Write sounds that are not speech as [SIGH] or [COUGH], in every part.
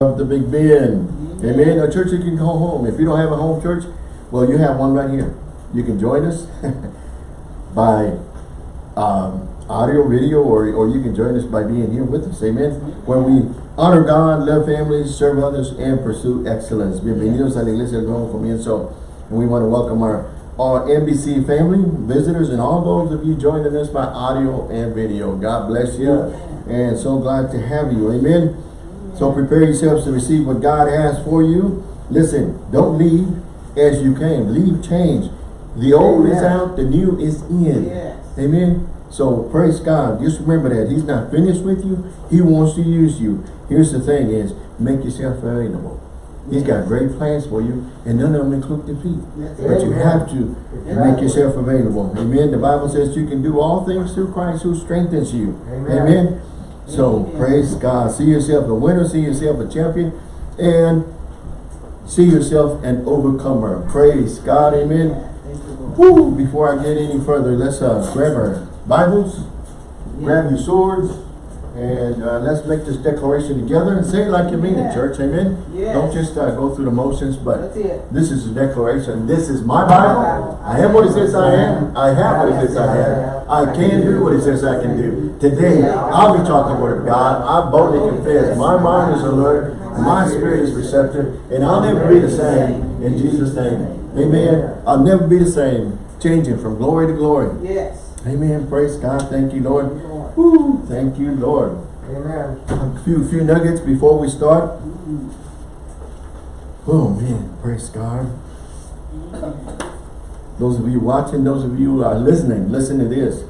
of the Big Bend. Amen. A church you can go home. If you don't have a home church, well, you have one right here. You can join us [LAUGHS] by um, audio, video, or, or you can join us by being here with us. Amen. Where we honor God, love families, serve others, and pursue excellence. Bienvenidos a la Iglesia del Comienzo. And we want to welcome our, our NBC family, visitors, and all those of you joining us by audio and video. God bless you. And so glad to have you. Amen. So prepare yourselves to receive what God has for you. Listen, don't leave as you came. Leave change. The old is out, the new is in. Yes. Amen. So praise God. Just remember that He's not finished with you. He wants to use you. Here's the thing is, make yourself available. He's got great plans for you, and none of them include defeat. That's But you have to make yourself available. Amen. The Bible says you can do all things through Christ who strengthens you. Amen. Amen. So Amen. praise God. See yourself a winner, see yourself a champion, and see yourself an overcomer. Praise God. Amen. Thank you, Lord. Woo! Before I get any further, let's uh, grab our Bibles, grab your swords, and uh, let's make this declaration together and say it like you mean it, church. Amen. Yes. Don't just uh, go through the motions, but this is a declaration. This is my Bible. I am what it says I am. I have what it says I have. I can do what it says I can do. Today, I'll be talking the word of God. I boldly confess. My mind is alert. My spirit is receptive. And I'll never be the same. In Jesus' name. Amen. I'll never be the same. Changing from glory to glory. Yes. Amen. Praise God. Thank you, Lord. Lord. Woo. Thank you, Lord. Amen. A few, few nuggets before we start. Mm-hmm. Oh man, praise God. [LAUGHS] Those of you watching, those of you are listening, listen to this.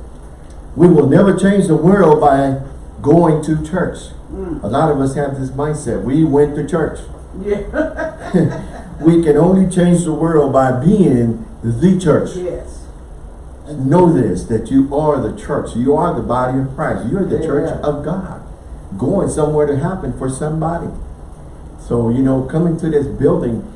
We will never change the world by going to church. Mm. A lot of us have this mindset. We went to church. Yeah. [LAUGHS] We can only change the world by being the church. yes. Know this, that you are the church. You are the body of Christ. You're the church of God. Going somewhere to happen for somebody. So, you know, coming to this building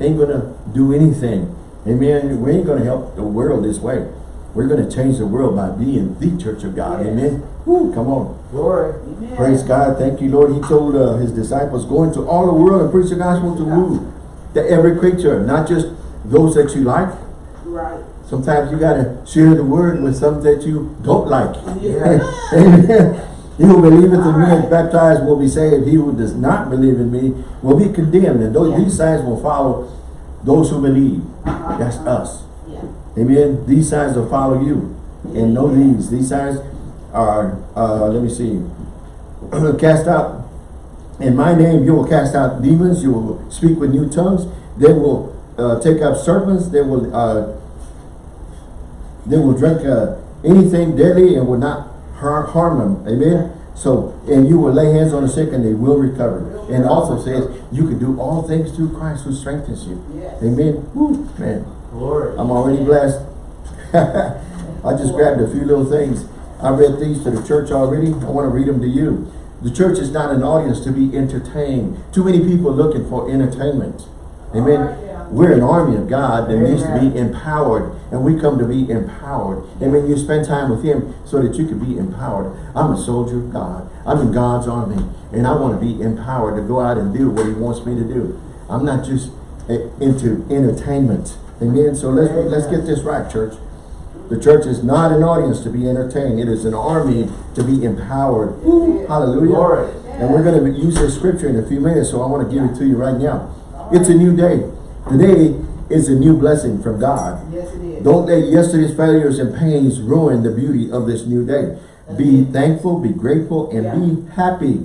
ain't going to do anything. Amen. We ain't going to help the world this way. We're going to change the world by being the church of God. Yes. Amen. Woo, come on. Glory. Amen. Praise God. Thank you, Lord. He told uh, his disciples, go into all the world and preach the gospel to who? To every creature, not just those that you like. Right. Sometimes you got to share the word with some that you don't like. Yeah. [LAUGHS] Amen. He who believeth in me and Alright. baptized will be saved. He who does not believe in me will be condemned. And those, Yeah. these signs will follow those who believe. Uh-huh. That's us. Yeah. Amen. These signs will follow you. And know these. These signs are, uh, let me see, [CLEARS THROAT] cast out. In my name you will cast out demons. You will speak with new tongues. They will uh, take up serpents. They will uh, they will drink uh, anything deadly and will not har harm them. Amen. So, and you will lay hands on the sick and they will recover. And also says, you can do all things through Christ who strengthens you. Yes. Amen. Woo, man. Glory. I'm already blessed. [LAUGHS] I just grabbed a few little things. I read these to the church already. I want to read them to you. The church is not an audience to be entertained. Too many people looking for entertainment. Amen. We're an army of God that needs to be empowered. And we come to be empowered. And when you spend time with Him so that you can be empowered. I'm a soldier of God. I'm in God's army. And I want to be empowered to go out and do what He wants me to do. I'm not just eh, into entertainment. Amen. So let's let's get this right, church. The church is not an audience to be entertained. It is an army to be empowered. Hallelujah. Glory. And we're going to use this scripture in a few minutes, so I want to give it to you right now. It's a new day. Today is a new blessing from God. Yes, it is. Don't let yesterday's failures and pains ruin the beauty of this new day. Be thankful, be grateful, and be happy.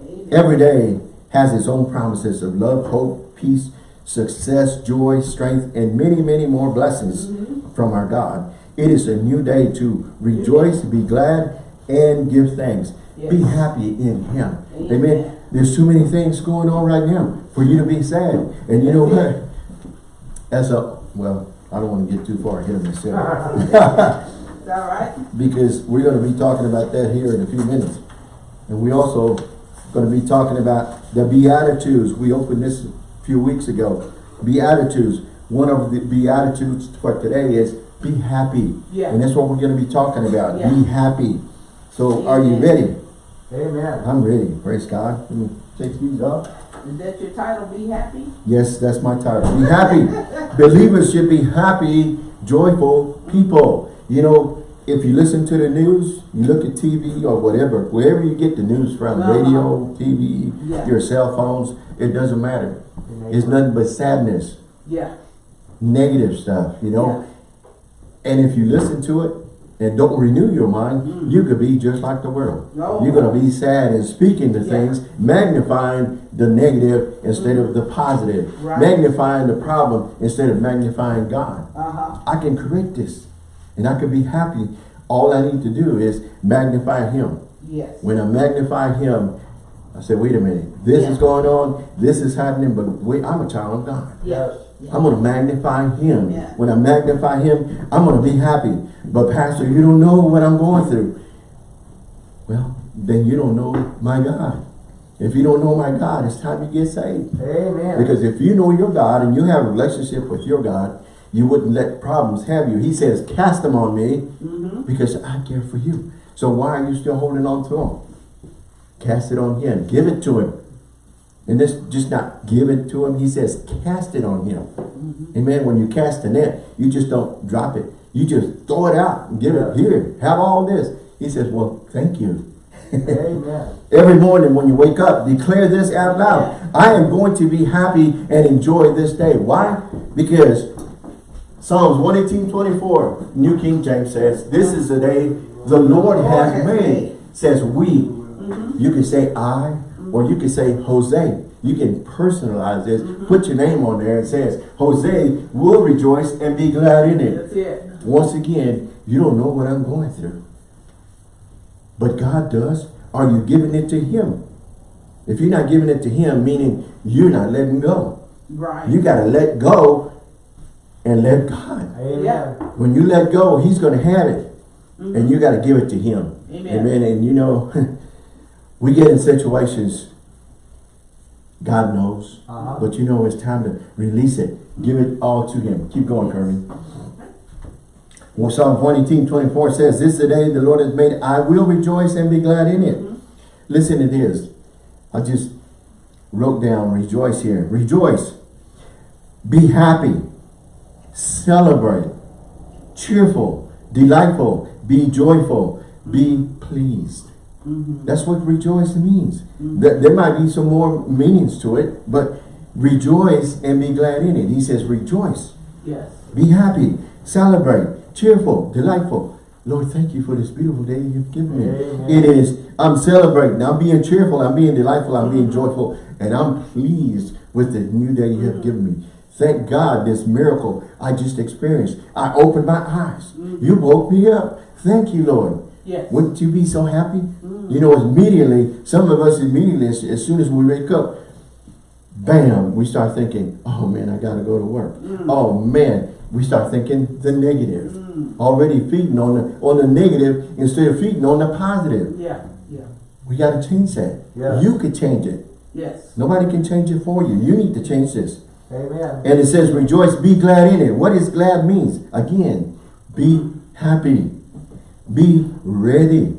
Amen. Every day has its own promises of love, hope, peace, success, joy, strength, and many, many more blessings mm-hmm. from our God. It is a new day to rejoice, be glad, and give thanks. Be happy in Him. Amen. Amen. There's too many things going on right now for you to be sad. And you know That's what? As a, well, I don't want to get too far ahead of myself. [LAUGHS] It's all right. [LAUGHS] because we're going to be talking about that here in a few minutes. And we also going to be talking about the Beatitudes. We opened this a few weeks ago. Beatitudes. One of the Beatitudes for today is be happy. Yeah. And that's what we're going to be talking about. Yeah. Be happy. So are you ready? Amen. I'm ready. Praise God. Mm. take these off. Is that your title, Be Happy? Yes, that's my title. Be happy. [LAUGHS] Believers should be happy, joyful people. You know, if you listen to the news, you look at TV or whatever, wherever you get the news from, Uh-huh. radio, TV, Yeah. your cell phones, it doesn't matter. It's nothing but sadness, Yeah. negative stuff, you know. And if you listen to it and don't renew your mind, Mm. you could be just like the world. No. You're going to be sad and speaking the Yeah. things, magnifying the negative instead of the positive, Right. magnifying the problem instead of magnifying God. Uh-huh. I can correct this and I can be happy. All I need to do is magnify Him. Yes. When I magnify Him, I say, wait a minute, this Yeah. is going on, this is happening, but wait, I'm a child of God. Yes. I'm going to magnify him. Yeah. When I magnify him, I'm going to be happy. But pastor, you don't know what I'm going through. Well, then you don't know my God. If you don't know my God, it's time you get saved. Amen. Because if you know your God and you have a relationship with your God, you wouldn't let problems have you. He says, cast them on me Mm-hmm. because I care for you. So why are you still holding on to them? Cast it on him. Give it to him. And this just not give it to him. He says, cast it on him. Mm-hmm. Amen. When you cast the net, you just don't drop it. You just throw it out and give it here. Have all this. He says, well, thank you. Amen. [LAUGHS] Every morning when you wake up, declare this out loud. I am going to be happy and enjoy this day. Why? Because Psalms 118, 24, New King James says, this is the day the Lord has made. made. Says we. Mm-hmm. You can say I, or you can say Jose. You can personalize this. Mm-hmm. Put your name on there. It says, Jose will rejoice and be glad in it. That's it. Once again, you don't know what I'm going through. But God does. Are you giving it to Him? If you're not giving it to Him, meaning you're not letting go. Right. You got to let go and let God. Amen. When you let go, He's going to have it. And mm-hmm. you got to give it to Him. Amen. Amen. And you know, [LAUGHS] we get in situations, God knows. Uh-huh. But you know, it's time to release it. Give it all to Him. Keep going, Kirby. Well, Psalm 118, 24 says, This is the day the Lord has made. I will rejoice and be glad in it. Listen to this. I just wrote down rejoice here. Rejoice. Be happy. Celebrate. Cheerful. Delightful. Be joyful. Be pleased. Mm-hmm. That's what rejoice means. Mm-hmm. There, there might be some more meanings to it, but rejoice and be glad in it. He says rejoice. Yes. Be happy, celebrate, cheerful, delightful. Lord, thank you for this beautiful day you've given me. Amen. It is, I'm celebrating, I'm being cheerful, I'm being delightful, I'm being mm-hmm. joyful, and I'm pleased with the new day you have given me. Thank God this miracle I just experienced. I opened my eyes. You woke me up. Thank you, Lord. Yes. Wouldn't you be so happy? You know, immediately, some of us immediately, as, as soon as we wake up, bam, we start thinking, oh man, I gotta go to work. Mm. Oh man, we start thinking the negative. Mm. Already feeding on the on the negative instead of feeding on the positive. Yeah. Yeah. We gotta change that. Yes. You could change it. Yes. Nobody can change it for you. You need to change this. Amen. And it says, rejoice, be glad in it. What is glad means? Again, be happy. Be ready.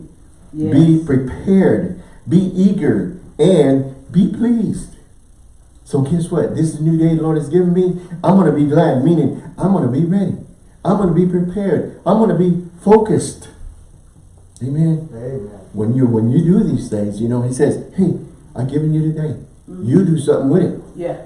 Yes. Be prepared. Be eager. And be pleased. So guess what? This is new day the Lord has given me. I'm going to be glad, meaning I'm going to be ready. I'm going to be prepared. I'm going to be focused. Amen. Amen. When you when you do these things, you know, he says, hey, I've given you today. You mm-hmm. do something with it. Yeah.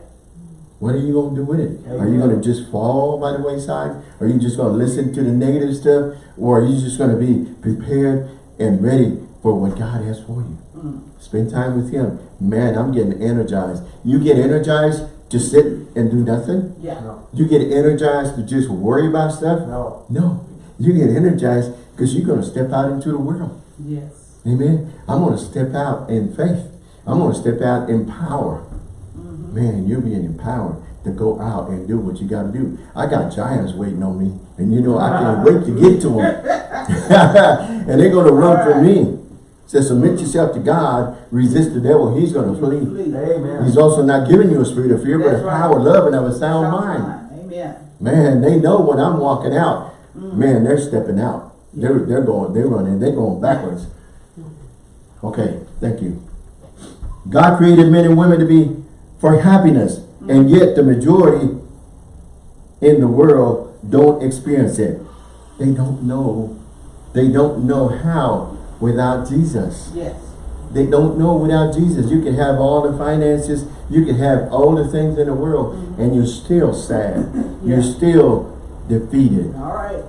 What are you going to do with it? Are you going to just fall by the wayside? Are you just going to listen to the negative stuff? Or are you just going to be prepared and ready for what God has for you? Mm. Spend time with Him. Man, I'm getting energized. You get energized to sit and do nothing? Yeah. No. You get energized to just worry about stuff? No. No. You get energized because you're going to step out into the world. Yes. Amen. I'm going to step out in faith. I'm going to step out in power. Man, you're being empowered to go out and do what you got to do. I got giants waiting on me. And you know, I can't [LAUGHS] wait to get to them. [LAUGHS] and they're going to run from me. So submit yourself to God, resist the devil, he's going to flee. Amen. He's also not giving you a spirit of fear, but That's a right. power, love, and of a sound mind. Amen. Man, they know when I'm walking out. Mm. Man, they're stepping out. They're they're going, they're running, they're going backwards. Mm. Okay, thank you. God created men and women to be for happiness. And yet the majority in the world don't experience it. They don't know. They don't know how without Jesus. Yes. They don't know without Jesus. You can have all the finances, you can have all the things in the world, and you're still sad. You're still defeated. All right.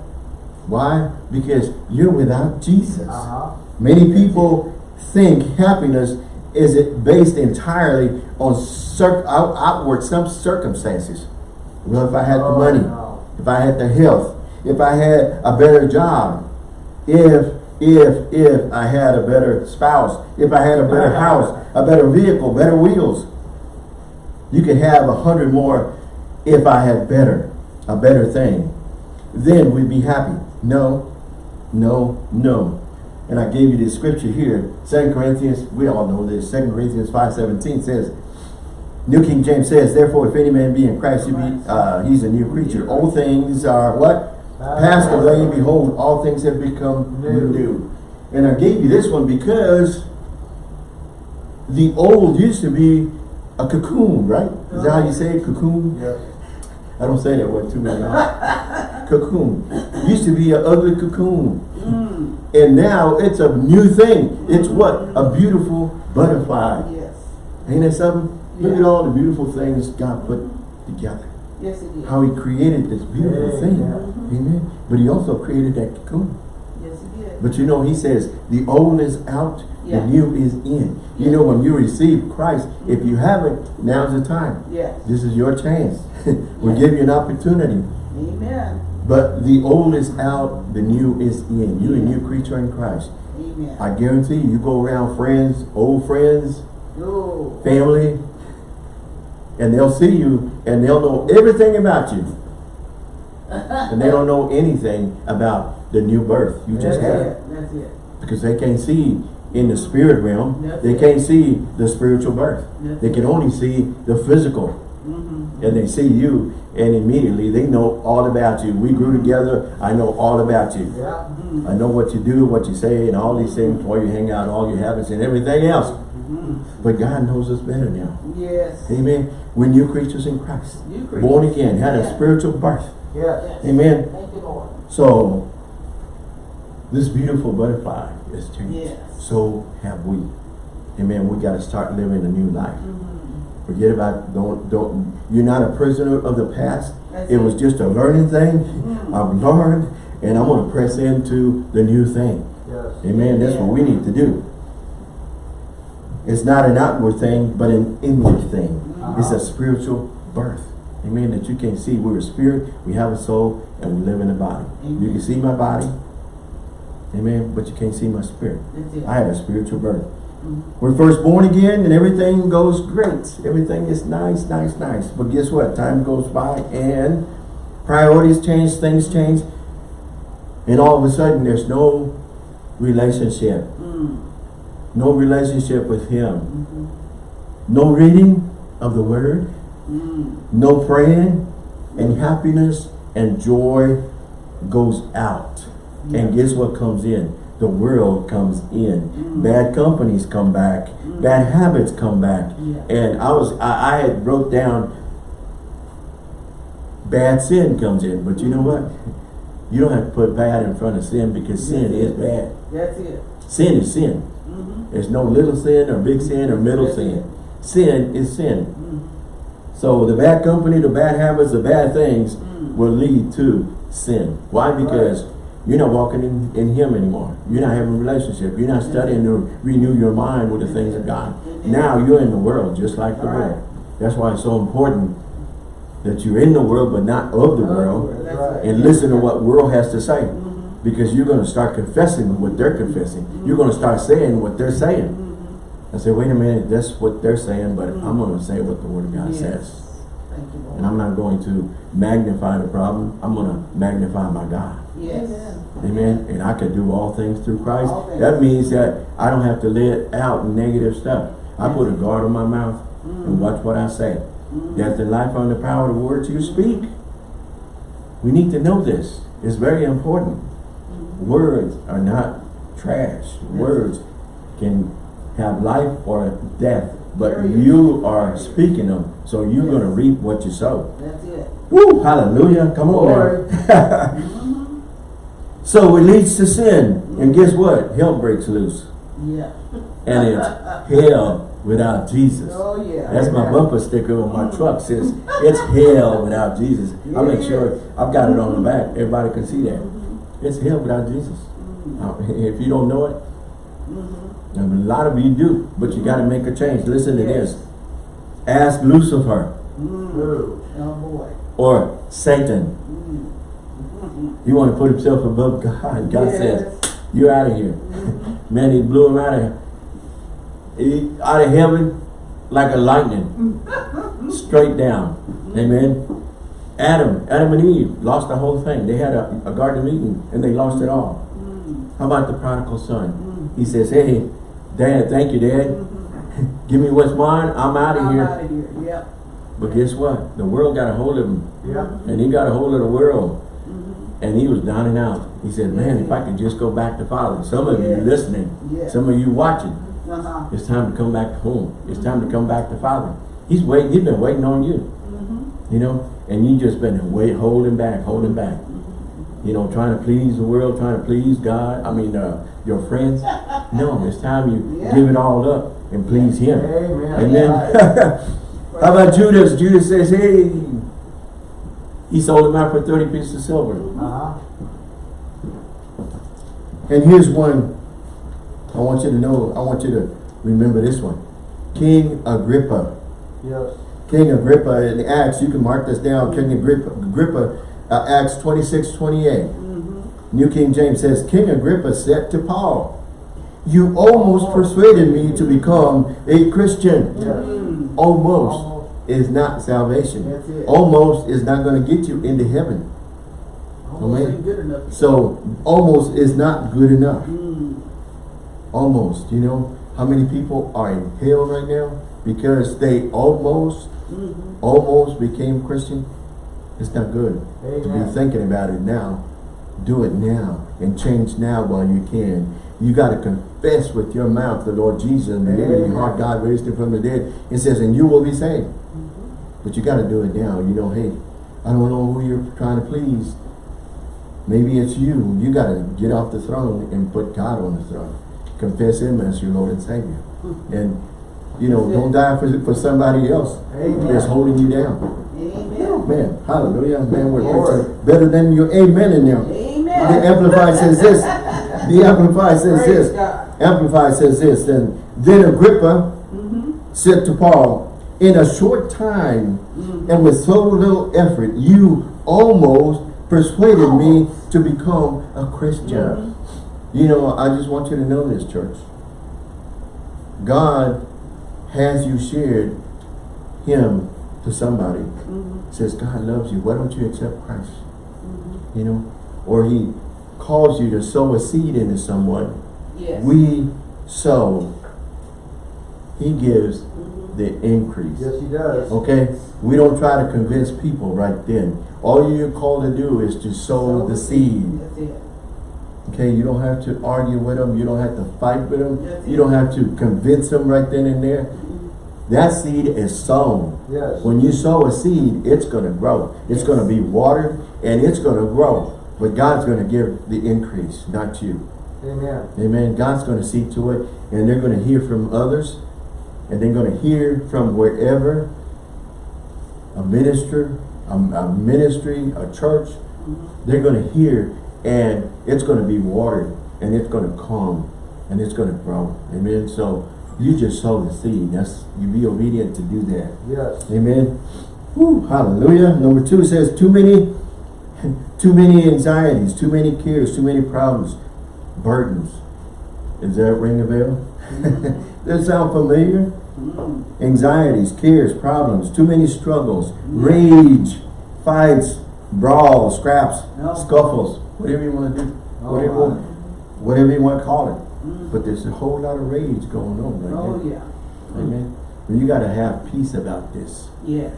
Why? Because you're without Jesus. Uh-huh. Many people think happiness is it based entirely on cir out, outward some circumstances. Well, if I had the Oh, money, no. if I had the health, if I had a better job, if, if, if I had a better spouse, if I had a better [LAUGHS] house, a better vehicle, better wheels. You could have a hundred more if I had better, a better thing. Then we'd be happy. No, no, no. And I gave you the scripture here. Second Corinthians, we all know this. Second Corinthians 5.17 says, New King James says, Therefore, if any man be in Christ, he be, uh, he's a new creature. Old things are what? Passed away. Behold, all things have become New. new. And I gave you this one because the old used to be a cocoon, right? Is that how you say it? Cocoon? Yeah. I don't say that word too many times. cocoon. Used to be an ugly cocoon. Mm. And now it's a new thing. It's what? A beautiful butterfly. Yes. Ain't that something? Look at all the beautiful things God put together. Yes, it is. How he created this beautiful Yeah, thing. yeah. Amen. But he also created that cocoon. Yes, he did. But you know, he says, the old is out, Yeah. the new is in. You know, when you receive Christ, if you haven't, now's the time. Yes. This is your chance. [LAUGHS] we'll Yeah. give you an opportunity. Amen. But the old is out, the new is in. You're a new creature in Christ. Amen. I guarantee you, you go around friends, old friends, family, and they'll see you and they'll know everything about you. [LAUGHS] And they don't know anything about the new birth you just had. it. That's it. Because they can't see in the spirit realm, That's they it. can't see the spiritual birth. That's They can only see the physical. Mm-hmm. And they see you and immediately they know all about you. We grew together, I know all about you. Yeah. I know what you do, what you say, and all these things, where you hang out, all your habits, and everything else. Mm-hmm. But God knows us better now. Yes. Amen. We're new creatures in Christ. Creatures. Born again, had a spiritual birth. Yes. Yes. Amen. Thank you, Lord. So, this beautiful butterfly is changed. Yes. So have we. Amen. We got to start living a new life. Mm-hmm. Forget about, don't, don't, you're not a prisoner of the past. That's It was just a learning thing. Mhm. I've learned, and I'm going to press into the new thing. Yes. Amen. That's what we need to do. It's not an outward thing, but an inward thing. It's a spiritual birth. Amen. That you can see. We're a spirit, we have a soul, and we live in a body. You can see my body. Amen. But you can't see my spirit. I had a spiritual birth. We're first born again and everything goes great. Everything is nice, nice, nice. But guess what? Time goes by and priorities change, things change. And all of a sudden there's no relationship. Mm. No relationship with him. Mm-hmm. No reading of the word. Mm. No praying. And happiness and joy goes out. And guess what comes in? The world comes in. Mm. Bad companies come back. Mm. Bad habits come back. Yeah. And I was I, I had wrote down bad sin comes in, but you know what? You don't have to put bad in front of sin because sin is bad. That's it. Sin is sin. Mm-hmm. There's no little sin or big sin or middle That's sin. it. Sin is sin. Mm. So the bad company, the bad habits, the bad things Mm. will lead to sin. Why? Because you're not walking in, in Him anymore. You're not having a relationship. You're not studying to renew your mind with the things of God. Now you're in the world just like the world. That's why it's so important that you're in the world but not of the world and listen to what world has to say. Because you're going to start confessing what they're confessing. You're going to start saying what they're saying. I say, wait a minute, that's what they're saying, but I'm going to say what the Word of God Yes. says. Thank you, Lord. And I'm not going to magnify the problem. I'm going to magnify my God. Yes. Amen. And I can do all things through Christ. Things. That means that I don't have to let out negative stuff. I put a guard on my mouth Mm. and watch what I say. Mm. Death and life in the power of the words you speak. We need to know this. It's very important. Words are not trash. Words can have life or death but you are speaking them, so you're Yes. gonna reap what you sow. That's it. Woo, hallelujah, come on Lord. now. [LAUGHS] So it leads to sin, and guess what? Hell breaks loose, Yeah. and it's hell without Jesus. Oh, yeah. That's my bumper sticker on my truck, says, it's hell without Jesus. I make sure I've got it on the back, everybody can see that. It's hell without Jesus. Uh, [LAUGHS] If you don't know it, and a lot of you do, but you gotta make a change. Listen to Yes. this. Ask Lucifer Mm. True. Oh, boy. or Satan. He want to put himself above [LAUGHS] God. God says, you're out of here. [LAUGHS] Man, he blew him out of he, out of heaven like a lightning. [LAUGHS] Straight down. Amen. Adam, Adam and Eve lost the whole thing. They had a, a garden of Eden and they lost it all. Mm. How about the prodigal son? Mm. He says, hey, Dad, thank you, Dad. Give me what's mine. I'm out of I'm here. out of here, yep. But guess what? The world got a hold of him. Yeah. And he got a hold of the world. And he was down and out. He said, man, if I could just go back to Father. Some of you listening, Yes. some of you watching, Uh-huh. it's time to come back to home. It's time to come back to Father. He's waiting, he's been waiting on you, Mhm. you know, and you just been wait, holding back, holding back. You know, trying to please the world, trying to please God, I mean, uh, your friends. No, it's time you Yeah. give it all up and please Him. Amen. Amen. [LAUGHS] How about Judas? Judas says, hey, he sold him out for 30 pieces of silver. Uh-huh. And here's one I want you to know, I want you to remember this one. King Agrippa. Yes. King Agrippa in the Acts, you can mark this down, King Agrippa, Agrippa uh, Acts 26, 28. Mhm. New King James says, King Agrippa said to Paul, you almost persuaded me to become a Christian. Yes. Mm. Almost Almost. Is not salvation. Almost is not going to get you into heaven. Almost Amen. ain't good enough. So almost is not good enough. Mm. Almost, you know, how many people are in hell right now because they almost, Mhm. almost became Christian? It's not good to be thinking about it now. Do it now and change now while you can. You got to confess with your mouth the Lord Jesus and believe in your heart God raised him from the dead. It says, and you will be saved. Mm-hmm. But you got to do it now. You know, hey, I don't know who you're trying to please. Maybe it's you. You got to get off the throne and put God on the throne. Confess Him as your Lord and Savior. Mm-hmm. And, you know, don't die for, for somebody else Amen. that's holding you down. Amen. Man, hallelujah. Man, we're preaching better than your amen in there. The Amen. Amplified says this. The Amplified says Praise this. God. Amplified says this. Then, then Agrippa Mhm. said to Paul, in a short time Mhm. and with so little effort, you almost persuaded me to become a Christian. You know, I just want you to know this, church. God has you shared him to somebody. Mhm. Says God loves you. Why don't you accept Christ? Mhm. You know, or he calls you to sow a seed into someone. Yes. We sow. He gives the increase. Yes, he does. Okay? We don't try to convince people right then. All you're called to do is to sow the seed. That's it. Okay? You don't have to argue with them. You don't have to fight with them. That's You it. don't have to convince them right then and there. Mhm. That seed is sown. Yes. When you sow a seed, it's going to grow. It's going to be watered and it's going to grow. But God's going to give the increase, not you. Amen. Amen. God's going to see to it, and they're going to hear from others, and they're going to hear from wherever a minister, a, a ministry, a church. They're going to hear, and it's going to be watered, and it's going to come, and it's going to grow. Amen. So you just sow the seed. That's you be obedient to do that. Yes. Amen. Woo, hallelujah. Number two says too many, too many anxieties, too many cares, too many problems, burdens. Does that ring a bell? [LAUGHS] Does that sound familiar? Anxieties, cares, problems, too many struggles, rage, fights, brawls, scraps, No. scuffles, whatever you want to do, Oh, whatever, my. whatever you want to call it. Mhm. But there's a whole lot of rage going on right Oh, yeah. Amen. Well, you got to have peace about this. Yes.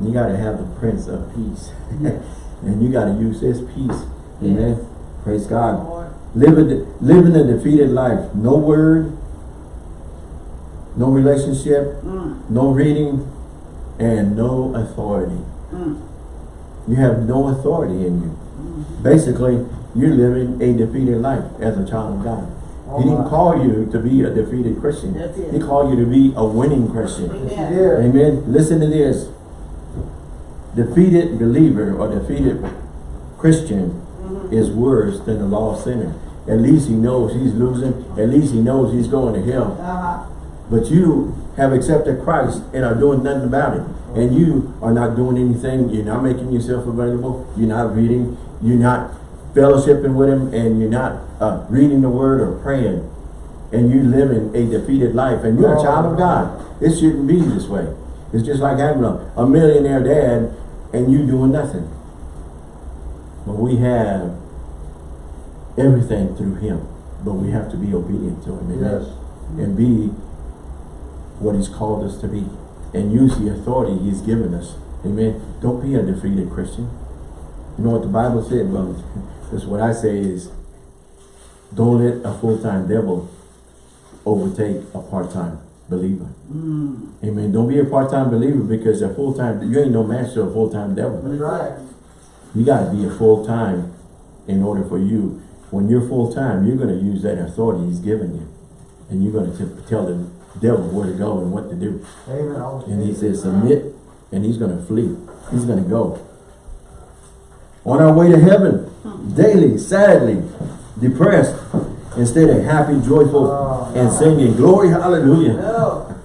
You got to have the Prince of Peace. Yes. [LAUGHS] and you got to use his peace. Amen. Praise God. Lord. Live living a defeated life. No word, no relationship, Mm, no reading, and no authority. mm, You have no authority in you. mm. Basically, you're living a defeated life as a child of God. Oh, He didn't call you to be a defeated Christian. He called you to be a winning Christian. Amen. Amen. Listen to this. Defeated believer or defeated Christian Mhm. is worse than a lost sinner. At least he knows he's losing. At least he knows he's going to hell. Uh-huh. But you have accepted Christ and are doing nothing about it. And you are not doing anything. You're not making yourself available. You're not reading. You're not fellowshipping with him. And you're not uh, reading the word or praying. And you're living a defeated life. And you're a child of God. It shouldn't be this way. It's just like having a, a millionaire dad and you doing nothing. But we have everything through him. But we have to be obedient to him. Amen Yes. and be what he's called us to be and use the authority he's given us. Amen. Don't be a defeated Christian. You know what the Bible said, brothers? [LAUGHS] This is what I say is don't let a full-time devil overtake a part-time believer. Mm. Amen. Don't be a part-time believer because a full-time, you ain't no match to a full-time devil. That's right. You got to be a full-time in order for you. When you're full-time, you're going to use that authority he's given you. And you're going to tell the devil where to go and what to do. Amen. And he says submit and he's going to flee. He's going to go. On our way to heaven, daily, sadly, depressed, instead of happy, joyful, Oh, and singing, glory, hallelujah.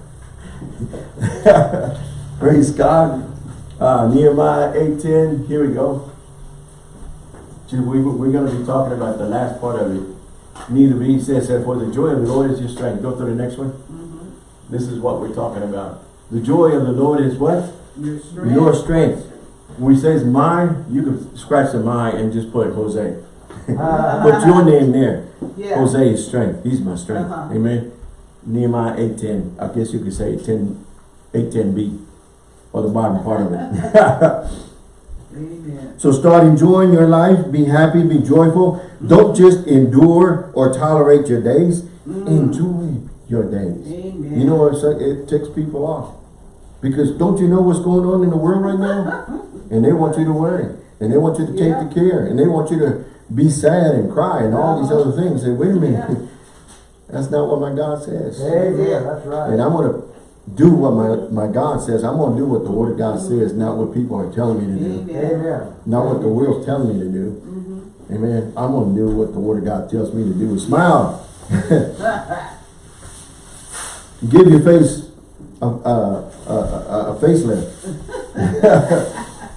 [LAUGHS] Praise God. Uh, Nehemiah 8.10, here we go. We, we're going to be talking about the last part of it. Neither be says for the joy of the Lord is your strength. Go to the next one. Mhm. This is what we're talking about. The joy of the Lord is what? Your strength. Your strength. When he says mine, you can scratch the mine and just put Jose. [LAUGHS] Put your name there. Yeah. Jose is strength. He's my strength. Uh-huh. Amen. Nehemiah 8.10. I guess you could say 10, 8.10b. Or the bottom part of it. [LAUGHS] [LAUGHS] Amen. so start enjoying your life. Be happy. Be joyful. Don't just endure or tolerate your days. Mm. Enjoy your days. Amen. You know what? It takes people off. Because don't you know what's going on in the world right now? And they want you to worry. And they want you to take Yeah. the care. And they want you to be sad and cry and all these other things. Say, wait a minute. [LAUGHS] That's not what my God says. Amen. That's right. And I'm going to do what my, my God says. I'm going to do what the Word of God says, not what people are telling me to do. Amen. Not what the world's telling me to do. Mhm. Amen. I'm going to do what the Word of God tells me to do. Smile. [LAUGHS] Give your face a, a, a, a, a facelift.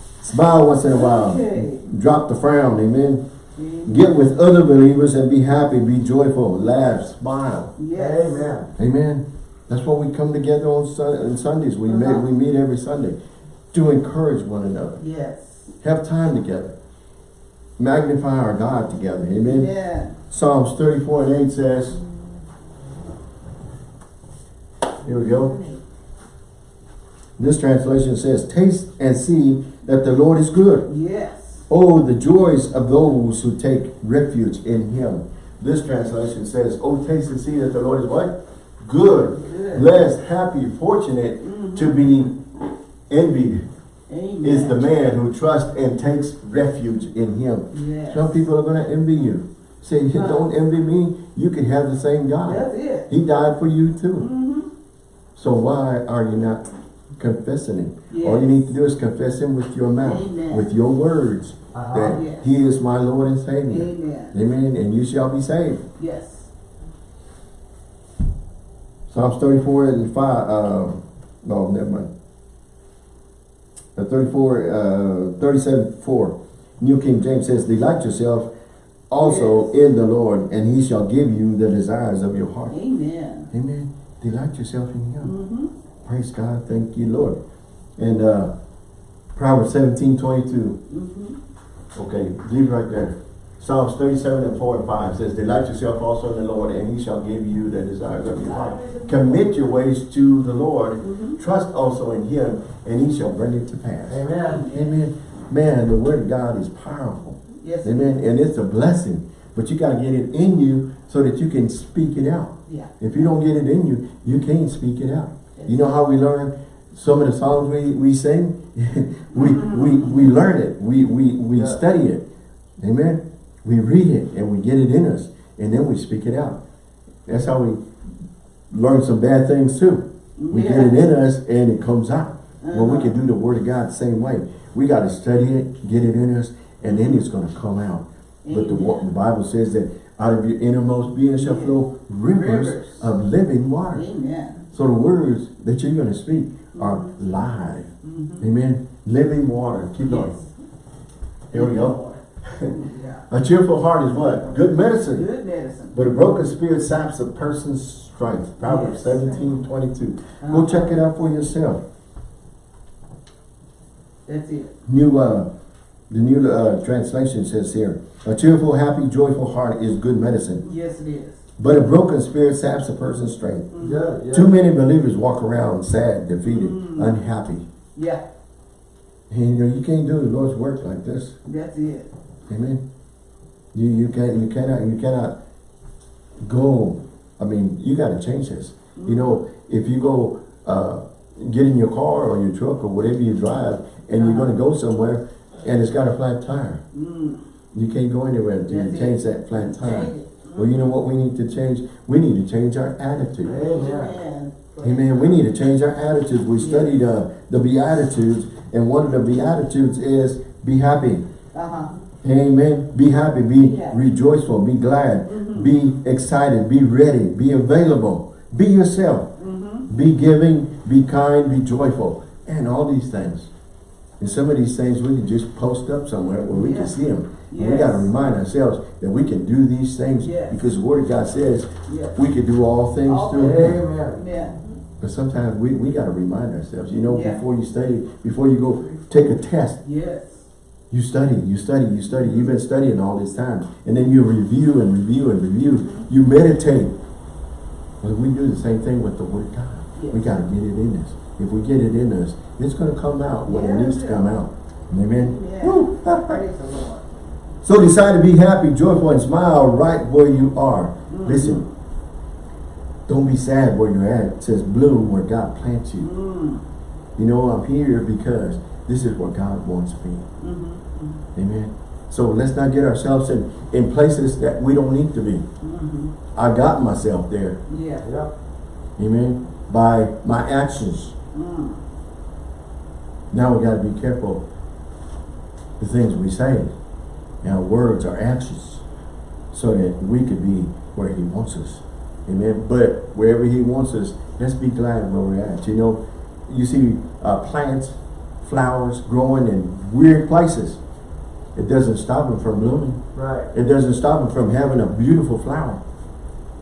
[LAUGHS] Smile once in a while. Okay. Drop the frown. Amen. Get with other believers and be happy. Be joyful. Laugh. Smile. Yes. Amen. Amen. That's why we come together on, sun, on Sundays. We, meet, Uh-huh. we meet every Sunday to encourage one another. Yes. Have time together. Magnify our God together. Amen. Yeah. Psalms 34 and 8 says, here we go. This translation says, taste and see that the Lord is good. Yes. Oh, the joys of those who take refuge in him. This translation says, oh, taste and see that the Lord is what? Good, Good. blessed, happy, fortunate Mhm. to be envied Amen. is the man who trusts and takes refuge in him. Yes. Some people are going to envy you. Say, Huh. don't envy me. You can have the same God. That's it. He died for you too. Mm-hmm. So why are you not confessing him? Yes. All you need to do is confess him with your mouth, Amen. with your words, Uh-huh. that Yes. he is my Lord and Savior. Amen. Amen. And you shall be saved. Yes. Psalms 34 and 5, uh, no, never mind. Uh, 34, uh, 37, 4. New King James says, Delight yourself also in the Lord, and he shall give you the desires of your heart. Amen. Amen. Delight yourself in him. Mm-hmm. Praise God. Thank you, Lord. And uh, Proverbs 17, 22. Mm-hmm. Okay, leave right there. Psalms 37 and 4 and 5 says, Delight yourself also in the Lord, and he shall give you the desires of your heart. Commit your ways to the Lord. Mhm. Trust also in him, and he shall bring it to pass. Amen. Amen. Man, the word of God is powerful. Yes. Amen. And it's a blessing. But you got to get it in you so that you can speak it out. Yeah. If you don't get it in you, you can't speak it out. You know how we learn some of the songs we, we sing? [LAUGHS] we, we, we learn it. We, we, we Yeah. study it. Amen. We read it and we get it in us and then we speak it out. That's how we learn some bad things too. We get it in us and it comes out. Well, we uh-huh. can do the word of God the same way. We got to study it, get it in us, and then it's going to come out. But the, the Bible says that out of your innermost being shall flow rivers, Rivers. of living water. Amen. So the words that you're going to speak are live. Amen. Living water. Keep going. Here we go. A cheerful heart is what? Good medicine. Good medicine. But a broken spirit saps a person's strength. Proverbs Yes. 17, 22. Go Uh-huh. check it out for yourself. That's it. New, uh, the new uh, translation says here, a cheerful, happy, joyful heart is good medicine. Yes, it is. But a broken spirit saps a person's strength. Yeah, yeah. Too many believers walk around sad, defeated, Mm. unhappy. Yeah, And you know, you can't do the Lord's work like this. that's it. Amen. You you can't you cannot you cannot go. I mean, you got to change this. You know, if you go uh, get in your car or your truck or whatever you drive, and you're going to go somewhere, and it's got a flat tire, Mm. you can't go anywhere until you it. change that flat tire. Well, you know what we need to change? We need to change our attitude. Amen. Amen. We need to change our attitudes. We studied uh, the Beatitudes, and one of the Beatitudes is be happy. Uh-huh. Amen. Be happy. Be Yeah. rejoiceful. Be glad. Mhm. Be excited. Be ready. Be available. Be yourself. Mm-hmm. Be giving. Be kind. Be joyful. And all these things. And some of these things we can just post up somewhere where we Yeah. can see them. And we got to remind ourselves that we can do these things Yes. because the Word of God says Yes. we can do all things All through. Him. Amen. Yeah. But sometimes we, we got to remind ourselves, you know, Yeah. before you study, before you go take a test, Yes. you study, you study, you study. You've been studying all this time. And then you review and review and review. You meditate. Well, we do the same thing with the Word of God. We got to get it in us. If we get it in us, it's going to come out when it needs to come out. Amen? Yeah. Woo. [LAUGHS] Praise the Lord. So decide to be happy, joyful, and smile right where you are. Mhm. Listen, don't be sad where you're at. It says bloom where God plants you. Mm. You know, I'm here because this is where God wants me. Mm-hmm. Amen. So let's not get ourselves in, in places that we don't need to be. Mm-hmm. I got myself there. Yeah. Yep. Amen. By my actions. Mm. Now we got to be careful the things we say. Our words, our actions. So that we could be where he wants us. Amen. But wherever he wants us, let's be glad where we're at. You know, you see uh, plants, flowers growing in weird places. It doesn't stop them from blooming. Right. It doesn't stop them from having a beautiful flower.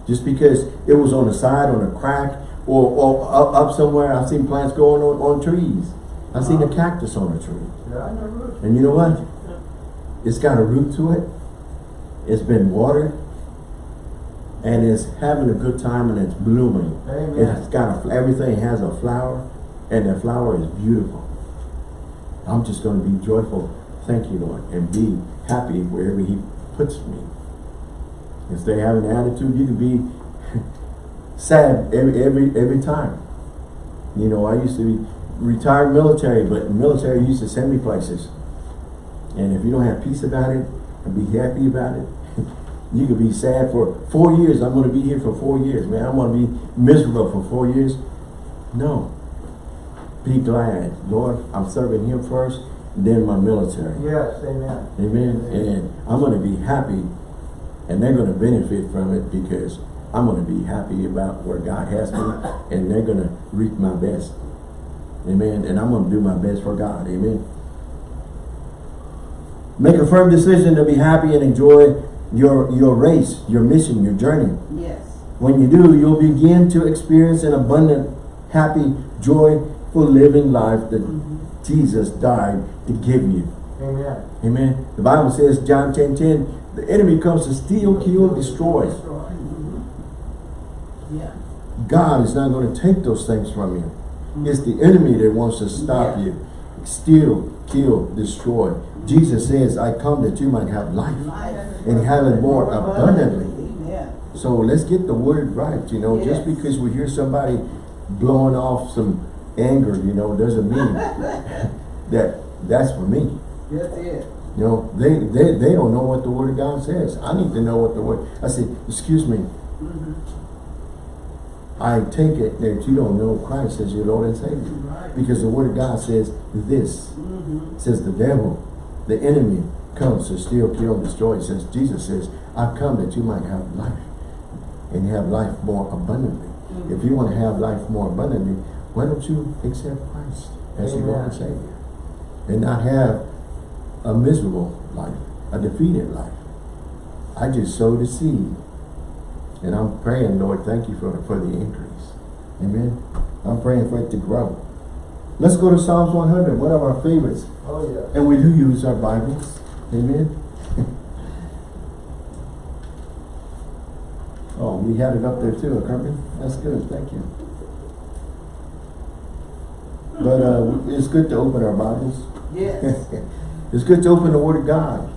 Just because it was on the side, on a crack, or, or up, up somewhere. I've seen plants growing on, on trees. I've seen a cactus on a tree. Yeah. And you know what? It's got a root to it. It's been watered. And it's having a good time and it's blooming. Amen. It's got a, everything has a flower and the flower is beautiful. I'm just going to be joyful. Thank you, Lord. And be happy wherever he puts me. Instead of having an attitude, you can be [LAUGHS] sad every, every, every time. You know, I used to be retired military, but military used to send me places. And if you don't have peace about it and be happy about it, [LAUGHS] you could be sad for four years. I'm going to be here for four years, man. I'm going to be miserable for four years. No. Be glad. Lord, I'm serving him first, then my military. Yes, amen. Amen. And I'm going to be happy and they're going to benefit from it because I'm going to be happy about where God has me and they're going to reap my best. Amen. And I'm going to do my best for God. Amen. Make a firm decision to be happy and enjoy your, your race, your mission, your journey. Yes. When you do, you'll begin to experience an abundant, happy, joyful living life that Mm-hmm. Jesus died to give you. Amen. Amen. The Bible says, John 10, 10, the enemy comes to steal, kill, destroy. Yeah. God is not going to take those things from you. It's the enemy that wants to stop Yeah. you. Steal, kill, destroy. Jesus says, I come that you might have life Life. and have it more abundantly. Amen. So let's get the word right, you know, just because we hear somebody blowing off some anger, you know, doesn't mean [LAUGHS] that that's for me. That's it. You know, they, they, they don't know what the word of God says. I need to know what the word, I said, excuse me, Mhm. I take it that you don't know Christ as your Lord and Savior. Right. Because the word of God says this. Says the devil, the enemy comes to steal, kill, and destroy. It says, Jesus says, I've come that you might have life and have life more abundantly. Mhm. If you want to have life more abundantly, why don't you accept Christ as your Lord and Savior? And not have a miserable life, a defeated life. I just sowed the seed. And I'm praying, Lord, thank you for, for the increase. Amen. I'm praying for it to grow. Let's go to Psalms 100, one of our favorites. Oh, yeah. And we do use our Bibles. Amen. [LAUGHS] oh, we had it up there too, Kirby. That's good. Thank you. But uh, it's good to open our Bibles. Yes. [LAUGHS] it's good to open the Word of God.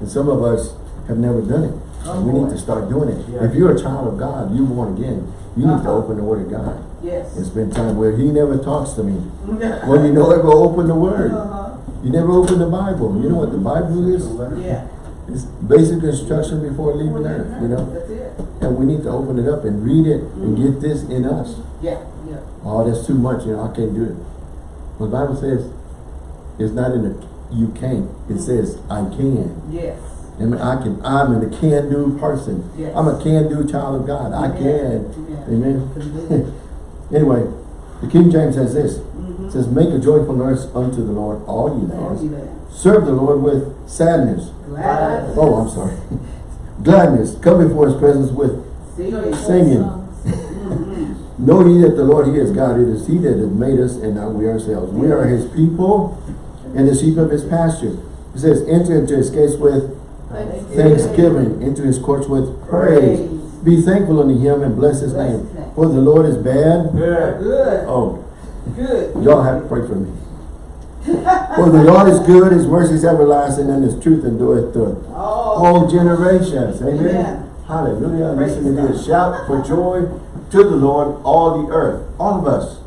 And some of us have never done it. And we need to start doing it. Yeah. If you're a child of God, you're born again, you need to Uh-huh. open the Word of God. Yes. And spend time where He never talks to me. Well, you know, ever open the Word. Uh-huh. You never open the Bible. You know what the Bible is? Yeah. It's basic instruction before leaving earth, you know? That's it. And we need to open it up and read it and get this in us. Yeah, yeah. Oh, that's too much, you know, I can't do it. Well, the Bible says, it's not in the, you can't. It says, I can. Yes. I can, I'm a can-do person. Yes. I'm a can-do child of God. I can. Amen. Amen. [LAUGHS] anyway, the King James says this. Mhm. It says, make a joyful noise unto the Lord, all ye lands. Serve the Lord with sadness. Glad. Oh, I'm sorry. [LAUGHS] Gladness. Come before his presence with Singing. singing. [LAUGHS] Know ye that the Lord, he is God. It is he that has made us and not we ourselves. We are his people and the sheep of his pasture. It says, enter into his gates with thanksgiving, into his courts with praise. Praise. Be thankful unto him and bless his Bless name. his. For the Lord is bad. Good. Good. Oh, Good. y'all have to pray for me. For the Lord is good, his mercy is everlasting, and his truth endureth to Oh. all generations. Amen. Amen. Hallelujah. Praise Listen to God. this. Shout for joy to the Lord, all the earth. All of us.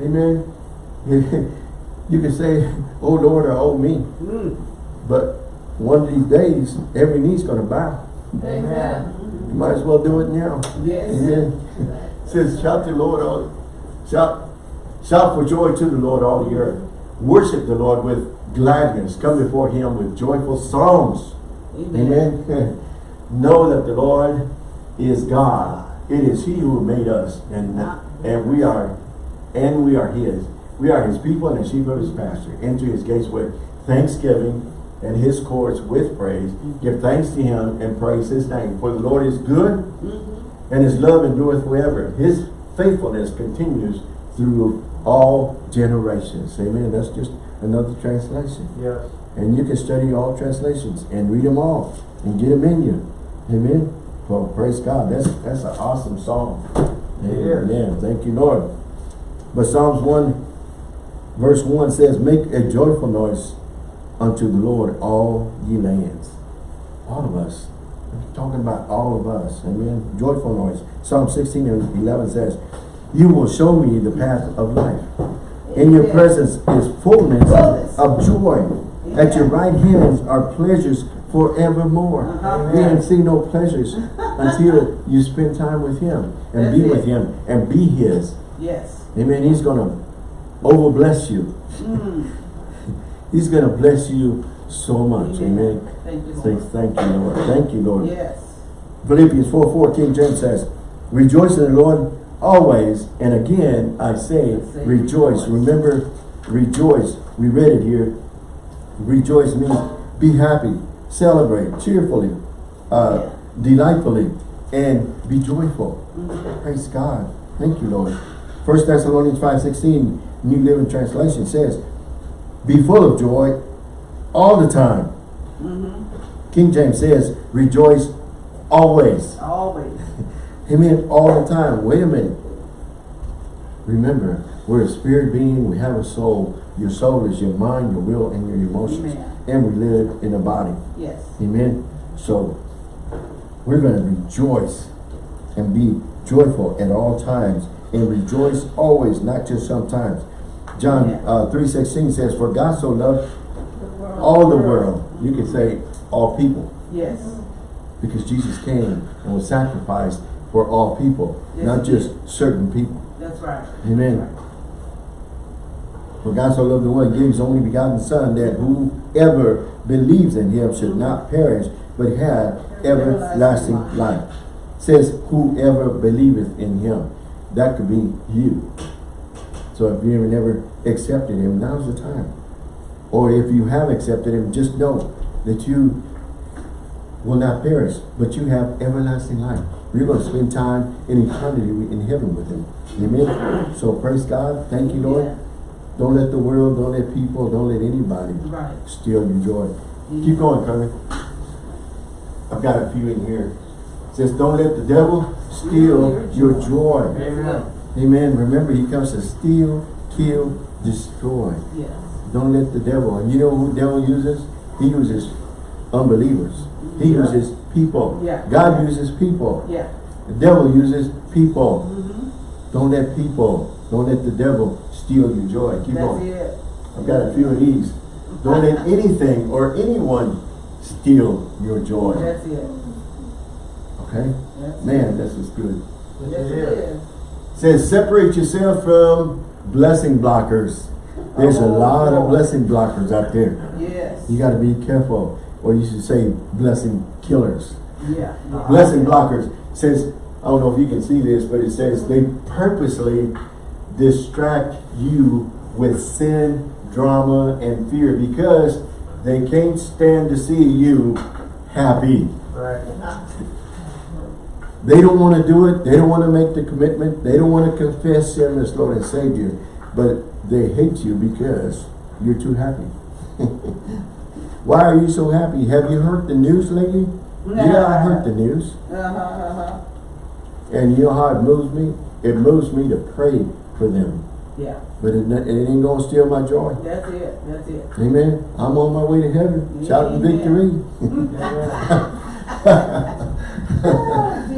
Amen. [LAUGHS] You can say, oh Lord, or oh me. Mm. But one of these days, every knee's going to bow. Amen. You might as well do it now. Yes. Amen. It says, shout to the Lord, all, shout, shout for joy to the Lord, all the earth. Worship the Lord with gladness. Come before him with joyful songs. Amen. Amen. [LAUGHS] know that the Lord is God. It is He who made us, and and we are, and we are His. We are His people and the sheep of His pasture. Enter His gates with thanksgiving and His courts with praise. Give thanks to Him and praise His name. For the Lord is good, Mhm. and His love endureth forever. His faithfulness continues through all generations. Amen. That's just another translation. Yes. And you can study all translations and read them all and get them in you. Amen. Well, praise God. That's that's an awesome song. Is. Amen. Thank you, Lord. But Psalms 1, verse 1 says, Make a joyful noise unto the Lord, all ye lands. All of us. Talking about all of us. Amen. Joyful noise. Psalm 16 and 11 says, You will show me the path of life. In your presence is fullness Fullness. of joy. At your right hands are pleasures forevermore. Uh-huh. We ain't see no pleasures [LAUGHS] until you spend time with him and That's be it. with him and be his. Yes. Amen. He's gonna over bless you. Mm. He's gonna bless you so much. Amen. Thank you, Say Lord. thank you, Lord. Thank you, Lord. Yes. Philippians 4, 4, King James says, Rejoice in the Lord always, and again I say, say rejoice. rejoice. Remember, rejoice. We read it here. Rejoice means be happy, celebrate, cheerfully, uh, delightfully, and be joyful. Mhm. Praise God. Thank you, Lord. 1 Thessalonians 5, 16, New Living Translation says, Be full of joy all the time. Mhm. King James says, rejoice always. Always. [LAUGHS] Amen. All the time. Wait a minute. Remember, we're a spirit being. We have a soul. Your soul is your mind, your will, and your emotions. Amen. And we live in a body. Yes. Amen. So, we're going to rejoice and be joyful at all times and rejoice always, not just sometimes. John uh, 3.16 says, For God so loved all the world. You could say all people Yes. because Jesus came and was sacrificed for all people, Yes, not just certain people. That's right. Amen. For God so loved the world, he gave his only begotten Son, that whoever believes in him should not perish, but have everlasting life. Says, whoever believeth in him. That could be you. So if you have never accepted him, now's the time. Or if you have accepted him, just know that you will not perish, but you have everlasting life. You're going to spend time in eternity in heaven with him. Amen. So praise God. Thank you, Lord. Yeah. Don't let the world, don't let people, don't let anybody Right. steal your joy. Keep going, Kermit. I've got a few in here. It says, don't let the devil steal your joy. Amen. Amen. Remember, he comes to steal, kill, destroy. Yes. Don't let the devil, and you know who the devil uses? He uses unbelievers. He Yeah. uses people. Yeah. God uses people. Yeah. The devil uses people. Mm-hmm. Don't let people, don't let the devil steal your joy. Keep That's going. it. I've got a few of these. Don't let [LAUGHS] anything or anyone steal your joy. That's it. Okay? That's Man, this is good. Yes, it it is. Says separate yourself from blessing blockers. There's a lot of blessing blockers out there. Yes. You got to be careful. Or you should say blessing killers. Yeah. yeah. Blessing blockers says, I don't know if you can see this, but it says they purposely distract you with sin, drama, and fear because they can't stand to see you happy. Right. They don't want to do it. They don't want to make the commitment. They don't want to confess Him as Lord and Savior. But they hate you because you're too happy. [LAUGHS] Why are you so happy? Have you heard the news lately? Yeah, I heard the news. Uh-huh, uh-huh. And you know how it moves me? It moves me to pray for them. Yeah. But it, it ain't gonna steal my joy. That's it. That's it. Amen. I'm on my way to heaven, shouting victory. [LAUGHS] [LAUGHS] [LAUGHS]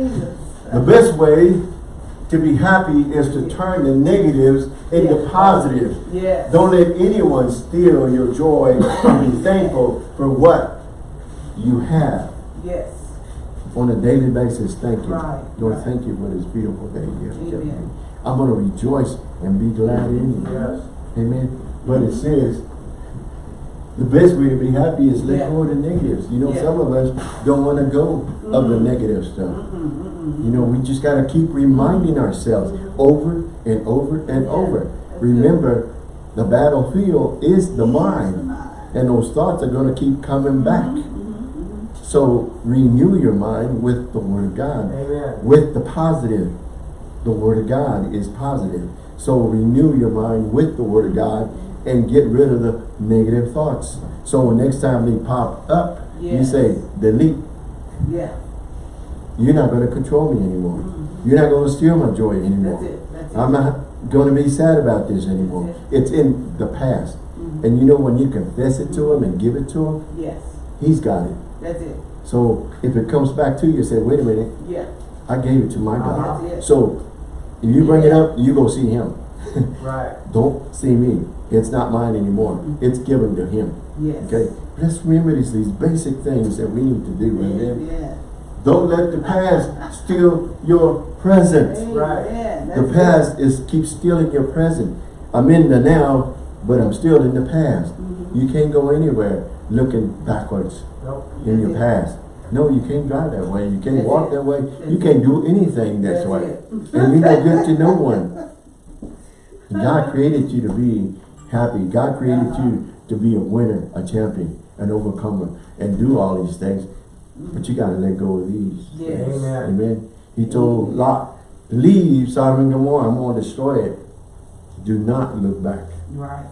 The best way to be happy is to turn the negatives into Yeah. positives. Yes. Don't let anyone steal your joy and be thankful for what you have Yes. on a daily basis. Thank you. Right, Lord, right. thank you for this beautiful day Amen. I'm going to rejoice and be glad in you. Yes. Amen. But it says the best way to be happy is let Yeah. go of the negatives. You know, Yeah. some of us don't want to go of the mm-hmm. negative stuff. Mm-mm, mm-mm. You know, we just got to keep reminding ourselves over and over and Yeah, over. that's Remember, the battlefield is the mind. And those thoughts are going to keep coming mm-hmm, back. Mm-hmm, So renew your mind with the Word of God. Amen. With the positive. The Word of God is positive. So renew your mind with the Word of God and get rid of the negative thoughts. So when next time they pop up, you say, delete. Yeah. You're not going to control me anymore. You're not going to steal my joy anymore. That's it. That's it. I'm not going to be sad about this anymore. That's It's in the past. Mhm. And you know when you confess it to him and give it to him, Yes. he's got it. That's it. So if it comes back to you, say, wait a minute, Yeah. I gave it to my God. That's it. So if you bring it up, you go see him. [LAUGHS] Right. Don't see me. It's not mine anymore. It's given to him. Yes. Okay? Let's remember these, these basic things that we need to do. Amen. Amen. Don't let the past steal your present. Right. Amen. The That's past is keep stealing your present. I'm in the now, but I'm still in the past. Mhm. You can't go anywhere looking backwards Nope. in your past. No, you can't drive that way. You can't That's walk it. that way. That's You can't do anything That's this way. And you're no good to no [LAUGHS] one. God created you to be happy. God created Uh-huh. you to be a winner, a champion, an overcomer, and do all these things. But you gotta let go of these. Yes. Amen. Amen. He told Lot, leave Sodom and Gomorrah, I'm gonna destroy it. Do not look back. Right.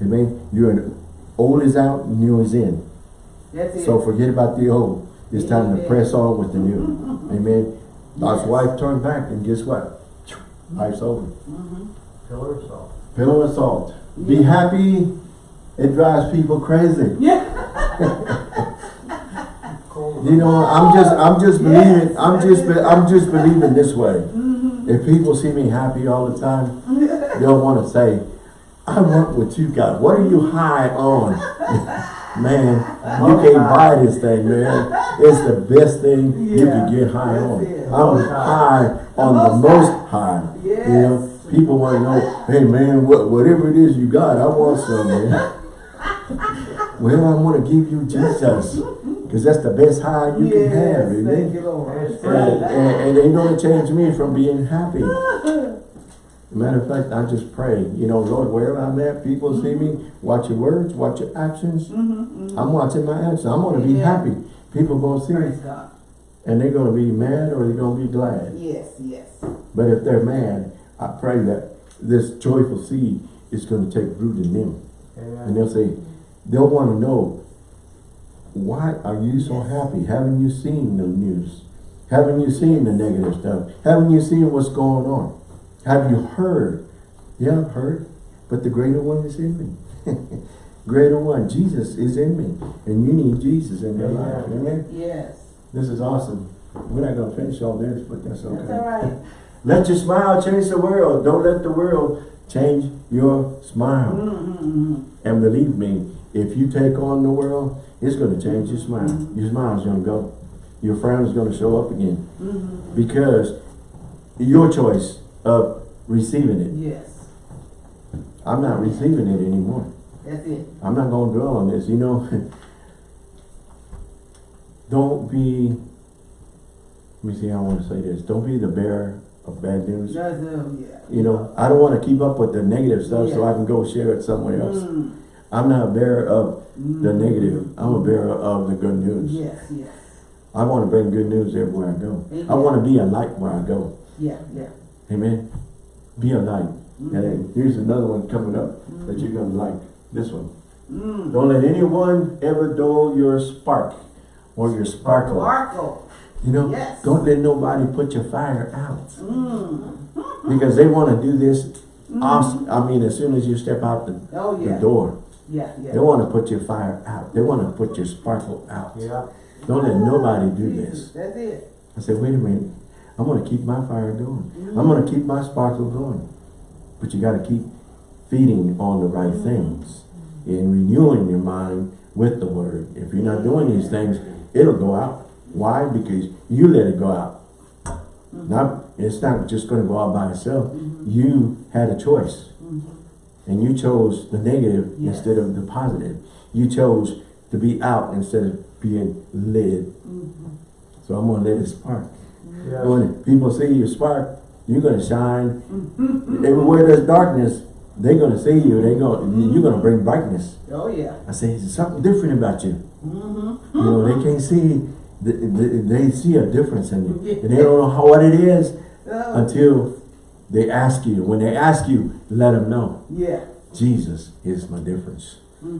Amen. You're an, old is out, new is in. That's it. So forget about the old. It's time to press on with the new. [LAUGHS] Amen. Lot's Yes. wife turned back and guess what? Life's over. Mm -hmm. Pillar of salt. Pillow of salt. Be happy. It drives people crazy. Yeah. [LAUGHS] You know, I'm just, I'm just believing, I'm just, I'm just believing this way. Mm-hmm. If people see me happy all the time, they'll want to say, I want what you got. What are you high on? [LAUGHS] man, you can't buy this thing, man. It's the best thing you can get high on. it. I'm high on the most high. You know, Yes. People want to know, hey man, what, whatever it is you got, I want some, man. Well, I want to give you Jesus. Because that's the best high you can have, Yes, thank you, Lord. And, and, and they don't change me from being happy. Matter of fact, I just pray, you know, Lord, wherever I'm at, people see me, watch your words, watch your actions. Mm-hmm, I'm watching my actions. I'm going to be Yeah. happy. People going to see Praise me, God. and they're going to be mad or they're going to be glad. Yes, yes. But if they're mad, I pray that this joyful seed is going to take root in them. And they'll say, they'll want to know, why are you so happy? Haven't you seen the news? Haven't you seen the negative stuff? Haven't you seen what's going on? Have you heard? Yeah, I've heard. But the greater one is in me. [LAUGHS] greater one, Jesus is in me. And you need Jesus in your life. Amen. Amen? Yes. This is awesome. We're not going to finish all this, but that's okay. That's all right. [LAUGHS] Let your smile change the world. Don't let the world change your smile. Mm-hmm. And believe me, if you take on the world, it's going to change your smile. Mm-hmm. Your smile's going to go. Your frown is going to show up again. Mm-hmm. Because your choice of receiving it. Yes. I'm not receiving it anymore. That's it. I'm not going to dwell on this. You know, [LAUGHS] don't be, let me see how I want to say this. Don't be the bearer of bad news. That's um, yeah. You know, I don't want to keep up with the negative stuff so I can go share it somewhere else. Mm. I'm not a bearer of the Mm. negative. I'm a bearer of the good news. Yes, yes. I want to bring good news everywhere I go. I want to be a light where I go. Yeah, yeah. Amen. Be a light. Mm. And here's another one coming up that you're going to like. This one. Mm. Don't let anyone ever dull your spark or your sparkle. Sparkle. You know, Yes. don't let nobody put your fire out. Mm. Because they want to do this, mm-hmm. off, I mean, as soon as you step out the, Oh, the door. Yeah, yeah. They want to put your fire out. They want to put your sparkle out. Yeah. Don't let nobody do Jesus, this. That's it. I said, wait a minute. I'm going to keep my fire going. Mm-hmm. I'm going to keep my sparkle going. But you got to keep feeding on the right things and renewing your mind with the word. If you're not doing these things, it'll go out. Why? Because you let it go out. Mm-hmm. Not, it's not just going to go out by itself. Mm-hmm. You had a choice. Mm-hmm. And you chose the negative Yes. instead of the positive. You chose to be out instead of being led. So I'm going to let it spark. Yeah. When people see you spark, you're gonna shine. Everywhere there's darkness, they're gonna see you. They going you're gonna bring brightness. Oh, yeah. I say there's something different about you. Mm-hmm. You know they can't see. They, they, they see a difference in you, and they don't know how what it is Oh, until they ask you. When they ask you, let them know yeah. Jesus is my difference.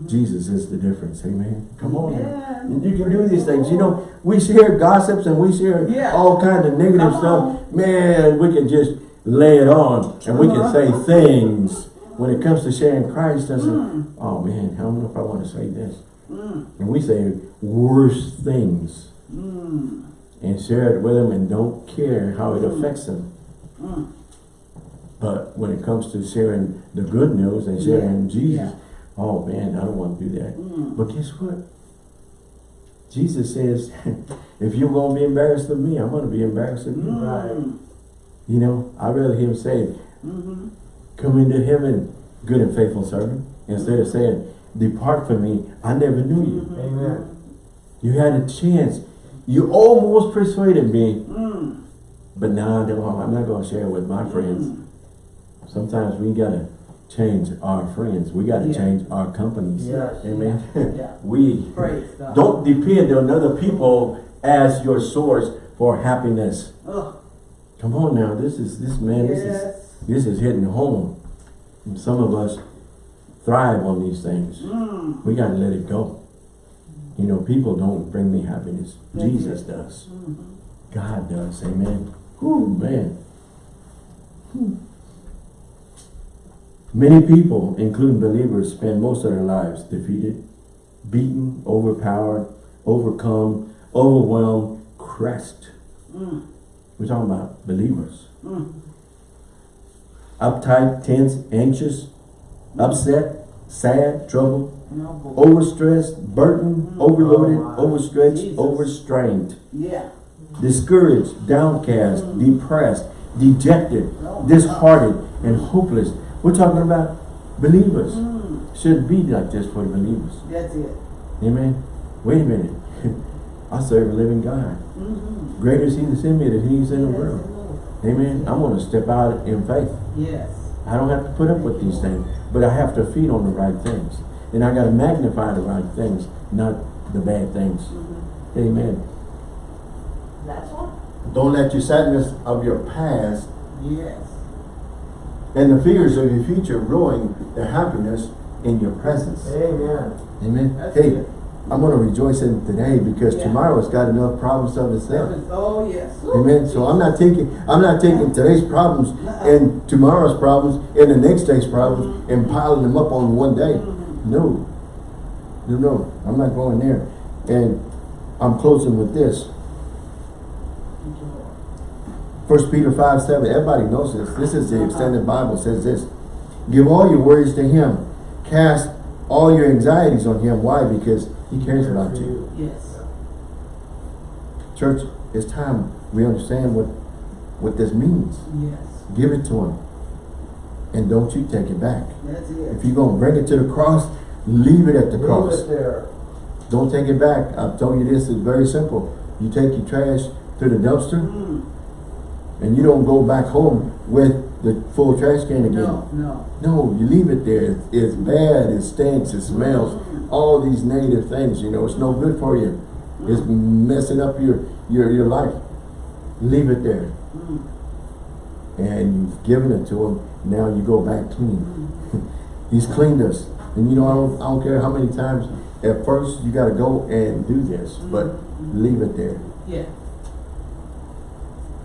Jesus is the difference. Amen. Come on. Yeah. And you can do these things. You know, we share gossips and we share Yeah. all kinds of negative Come stuff. Man, we can just lay it on and we can say Uh-huh. things. When it comes to sharing Christ, I say, oh man, I don't know if I want to say this. Mm. And we say worse things Mm. and share it with them and don't care how it affects them. Mm. But when it comes to sharing the good news and sharing Yeah. Jesus, Yeah. oh man, I don't want to do that. Mm. But guess what? Jesus says, [LAUGHS] if you're going to be embarrassed of me, I'm going to be embarrassed of you. Mm. You know, I'd rather him say, Mm-hmm. come into heaven, good and faithful servant, instead of saying, depart from me, I never knew you. Amen. You had a chance. You almost persuaded me, Mm. but now I'm not going to share it with my friends. Sometimes we got to change our friends. We got to Yeah. change our companies. Yes. Amen. Yeah. [LAUGHS] we Don't depend on other people as your source for happiness. Oh, Come on now, this is this man, this is this is hitting home. And some of us thrive on these things. Mm. We gotta let it go. You know, people don't bring me happiness. Jesus does. Mhm. God does. Amen. Whew, man. Many people, including believers, spend most of their lives defeated, beaten, overpowered, overcome, overwhelmed, crushed. Mm. We're talking about believers. Mm. Uptight, tense, anxious, upset, sad, troubled. Overstressed, burdened, Mm. overloaded, Oh, overstretched, Jesus. overstrained, Yeah. discouraged, downcast, Mm. depressed, dejected, Oh, disheartened, and hopeless. We're talking about believers. Mm. Shouldn't be like this for the believers. That's it. Amen. Wait a minute. [LAUGHS] I serve a living God. Mm-hmm. Greater is he that's in me than he is in the world. Amen. I'm going to step out in faith. Yes. I don't have to put up with these things, but I have to feed on the right things. And I got to magnify the right things, not the bad things. Mm-hmm. Amen. That's one. Don't let your sadness of your past Yes. and the fears of your future ruin the happiness in your presence. Amen. Amen. That's hey, good. I'm going to rejoice in today because Yeah. tomorrow's got enough problems of That itself. is, oh, yes. Amen. So I'm not taking I'm not taking today's problems and tomorrow's problems and the next day's problems and piling them up on one day. No. No, no. I'm not going there. And I'm closing with this. First Peter 5, 7. Everybody knows this. This is the extended Bible says this. Give all your worries to him. Cast all your anxieties on him. Why? Because he cares about you. Yes. Church, it's time we understand what what this means. Yes. Give it to him. And don't you take it back. That's it. If you're going to bring it to the cross, leave it at the Leave cross. Don't take it back. I've told you this is very simple. You take your trash to the dumpster Mm. and you don't go back home with the full trash can again. No, no. No, you leave it there. It's, it's bad, it stinks, it smells. Mm. All these negative things, you know, it's no good for you. It's mm. messing up your, your, your life. Leave it there. Mm. And you've given it to him. Now you go back clean. [LAUGHS] He's cleaned us. And you know, I don't, I don't care how many times, at first you gotta go and do this, mm-hmm. but leave it there. Yeah.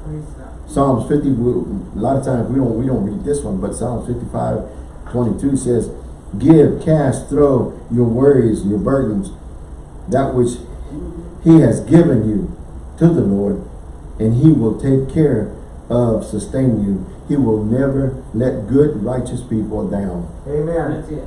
Praise God. Psalms 50, we- a lot of times we don't, we don't read this one, but Psalms 55, 22 says, Give, cast, throw your worries, your burdens, that which he has given you to the Lord, and he will take care of sustaining you. He will never let good, righteous people down. Amen. That's it.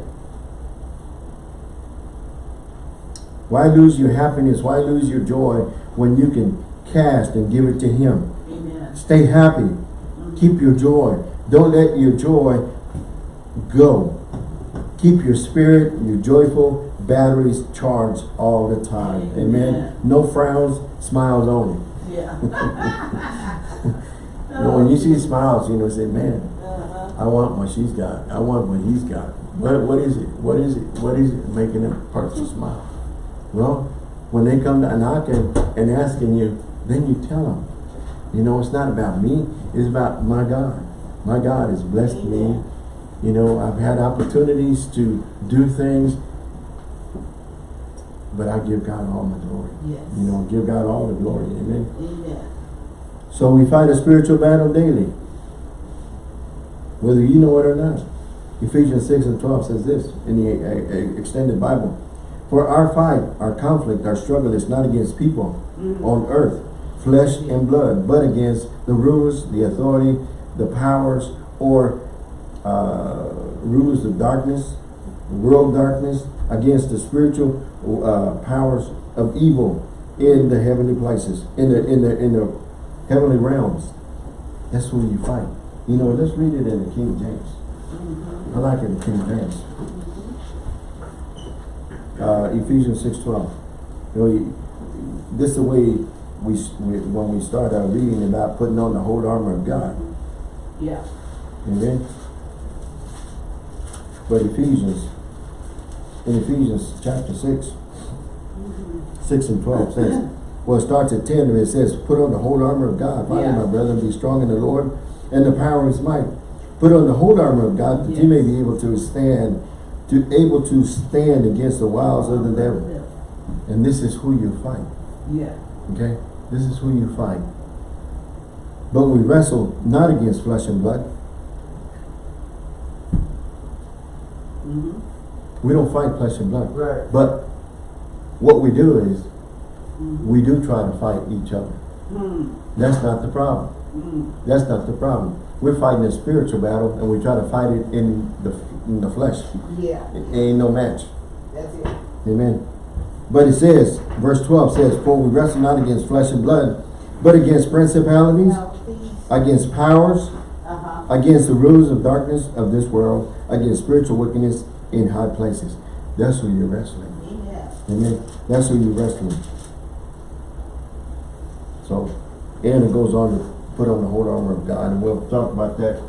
Why lose your happiness? Why lose your joy when you can cast and give it to him? Amen. Stay happy. Mm-hmm. Keep your joy. Don't let your joy go. Keep your spirit, your joyful batteries charged all the time. Amen. Amen. No frowns, smiles only. Yeah. [LAUGHS] You know, when you see smiles, you know, say, man, Uh-huh. I want what she's got. I want what he's got. What, what is it? What is it? What is it making that person smile? Well, when they come to knocking and asking you, then you tell them. You know, it's not about me. It's about my God. My God has blessed me. You know, I've had opportunities to do things, but I give God all the glory. Yes. You know, give God all the glory. Amen. Amen. So we fight a spiritual battle daily. Whether you know it or not. Ephesians 6 and 12 says this in the uh, uh, extended Bible. For our fight, our conflict, our struggle is not against people Mhm. on earth, flesh and blood, but against the rulers, the authority, the powers, or uh, rulers of darkness, world darkness, against the spiritual uh, powers of evil in the heavenly places, in the in the in the heavenly realms. That's who you fight. You know, let's read it in the King James. I like it in the King James. Uh, Ephesians six twelve. You know, this is the way we, we when we start our reading about putting on the whole armor of God. Yeah. Amen. But Ephesians, in Ephesians chapter six, six and twelve says, well, it starts at ten, and it says, put on the whole armor of God. Finally, Yeah. my brethren, be strong in the Lord and the power of his might. Put on the whole armor of God that you may be able to stand, to able to stand against the wiles of the devil. And this is who you fight. Yeah. Okay? This is who you fight. But we wrestle not against flesh and blood. Mm-hmm. We don't fight flesh and blood. Right. But what we do is we do try to fight each other. Mm, That's not the problem. mm, That's not the problem. We're fighting a spiritual battle and we try to fight it in the, in the flesh. yeah, It ain't no match. that's it. Amen. But it says, verse 12 says, For we wrestle not against flesh and blood, but against principalities, please, against powers, uh-huh, against the rulers of darkness of this world, against spiritual wickedness in high places. That's who you're wrestling. amen. Amen. That's who you're wrestling. So, and it goes on to put on the whole armor of God, and we'll talk about that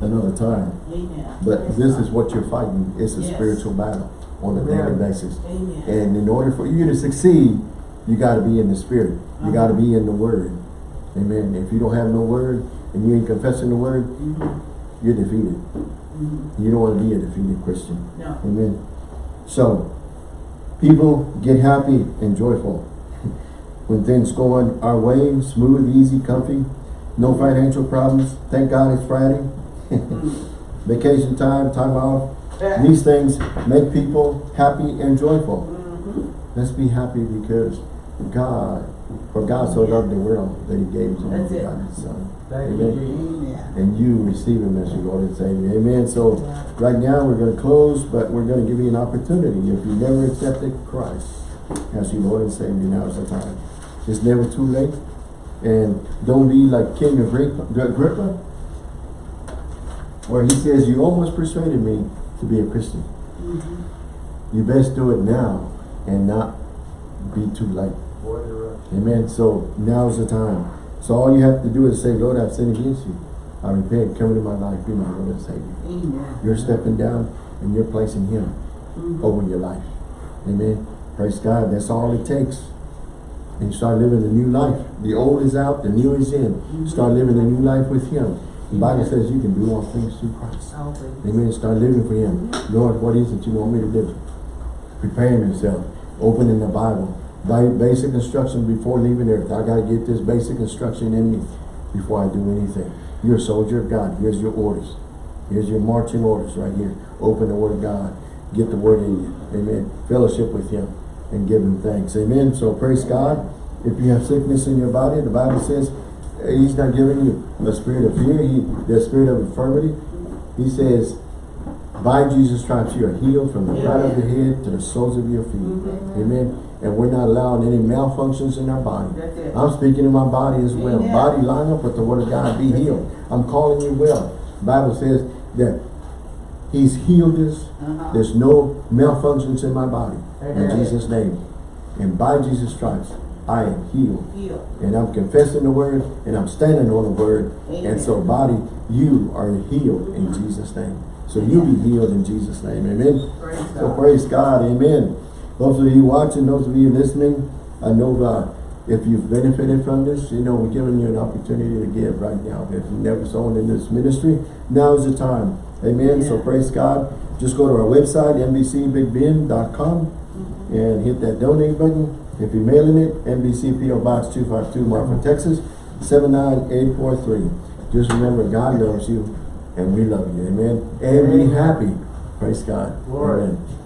another time. Amen. But this is what you're fighting. It's a Yes. spiritual battle on a daily basis. Amen. And in order for you to succeed, you gotta be in the spirit. You gotta be in the word. Amen. If you don't have no word and you ain't confessing the word, Mhm, you're defeated. mhm. You don't wanna be a defeated Christian. No, Amen. So, people get happy and joyful when things go on our way, smooth, easy, comfy, no financial problems. Thank God it's Friday. Mm. [LAUGHS] Vacation time, time off. These things make people happy and joyful. Mhm. Let's be happy because God, for God so loved the world that he gave his only begotten son. Thank Amen. Amen. And you receive him as your Lord and Savior. Amen. So right now we're going to close, but we're going to give you an opportunity. If you never accepted Christ as your Lord and Savior, now is the time. It's never too late. And don't be like King Agrippa, Agrippa where he says, you almost persuaded me to be a Christian. Mhm. You best do it now and not be too late. Boy, you're right. Amen. So now's the time. So all you have to do is say, Lord, I've sinned against you. I repent. Come into my life. Be my Lord and Savior. Amen. You're stepping down and you're placing Him Mhm. over your life. Amen. Praise God. That's all it takes. And you start living a new life. The old is out, the new is in. Mm-hmm. Start living a new life with Him. The Bible says you can do all things through Christ. Things. Amen. Start living for Him. Mm-hmm. Lord, what is it you want me to do? Preparing yourself. Opening the Bible. Basic instruction before leaving earth. I got to get this basic instruction in me before I do anything. You're a soldier of God. Here's your orders. Here's your marching orders right here. Open the Word of God. Get the Word in you. Amen. Fellowship with Him and give Him thanks. Amen. So praise God. If you have sickness in your body, the Bible says uh, He's not giving you a spirit of fear, he, the spirit of infirmity. He says, by Jesus' stripes you are healed from the crown of your head to the soles of your feet. Mhm. Amen. And we're not allowing any malfunctions in our body. I'm speaking to my body as well. Amen. Body line up with the word of God. Be healed. I'm calling you well. Bible says that He's healed us. Uh-huh. There's no malfunctions in my body. In Jesus' name. And by Jesus' stripes, I am healed. Heal. And I'm confessing the word and I'm standing on the word. And so body, you are healed in Jesus' name. So you be healed in Jesus' name. Amen. Praise So God. praise God, amen. Those of you watching, those of you listening, I know uh, if you've benefited from this, you know, we're giving you an opportunity to give right now. If you've never sown in this ministry, now is the time. Amen. So praise God. Just go to our website, nbcbigbend.com and hit that donate button. If you're mailing it, NBC PO Box 252 Marfa, Texas, 79843. Just remember, God loves you and we love you. Amen. And be happy. Praise God. Glory. Amen.